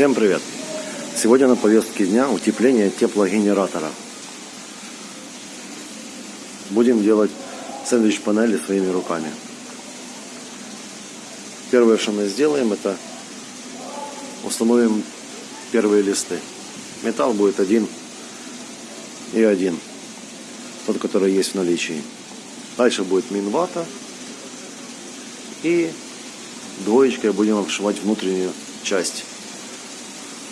Всем привет! Сегодня на повестке дня утепление теплогенератора. Будем делать сэндвич панели своими руками. Первое, что мы сделаем, это установим первые листы. Металл будет один и один, тот, который есть в наличии. Дальше будет минвата и двоечкой будем обшивать внутреннюю часть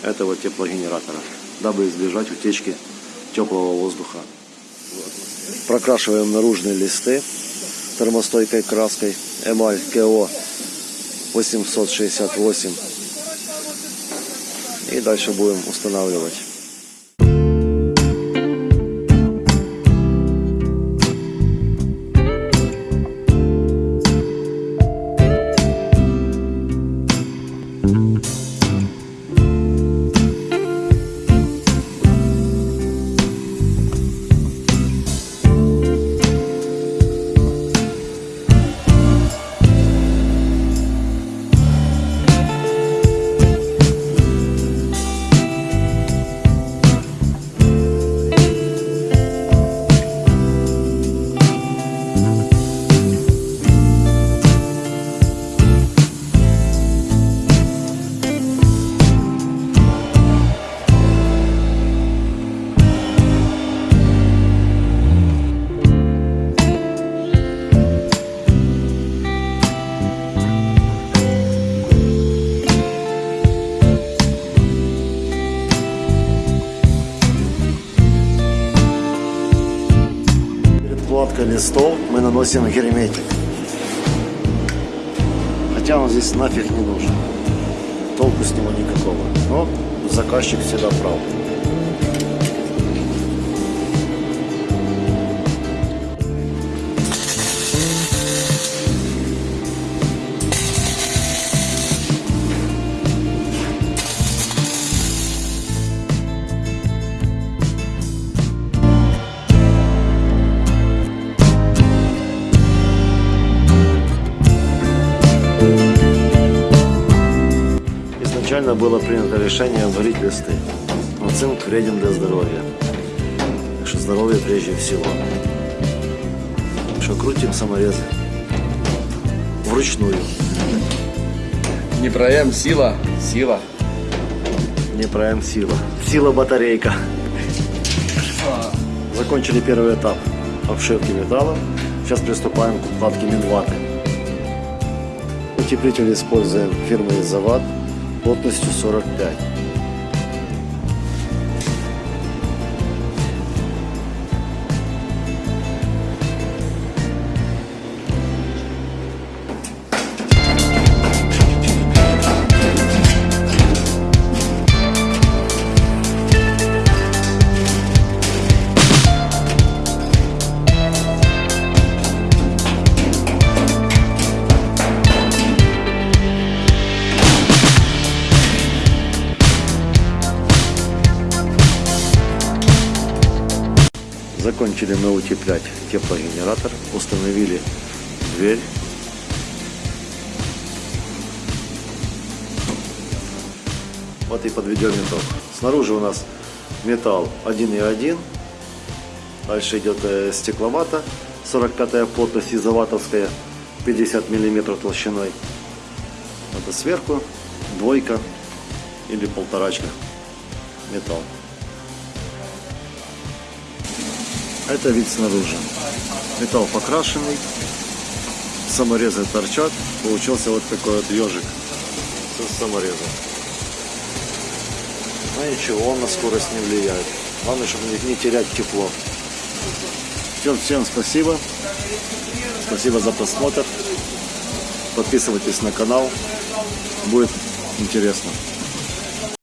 этого теплогенератора, дабы избежать утечки теплого воздуха. Прокрашиваем наружные листы термостойкой краской эмаль КО 868 и дальше будем устанавливать. Кладка листов мы наносим герметик. Хотя он здесь нафиг не нужен. Толку с него никакого. Но заказчик всегда прав. Изначально было принято решение варить листы. Но цинк вреден для здоровья. Так что здоровье прежде всего. Так что крутим саморезы. Вручную. Не проем, сила, сила. Не проем сила. Сила батарейка. Закончили первый этап обшивки металла. Сейчас приступаем к укладке минваты. Утеплитель используем фирмы Изоват плотностью 45. Закончили мы утеплять теплогенератор, установили дверь. Вот и подведем итог. Снаружи у нас металл 1,1. Дальше идет э, стекловата 45 плотность изоватовская 50 миллиметров толщиной. Это сверху двойка или полторачка металл. Это вид снаружи. Металл покрашенный, саморезы торчат. Получился вот такой вот ежик с саморезом. Но ничего, он на скорость не влияет. Главное, чтобы не терять тепло. Всем, всем спасибо. Спасибо за просмотр. Подписывайтесь на канал. Будет интересно.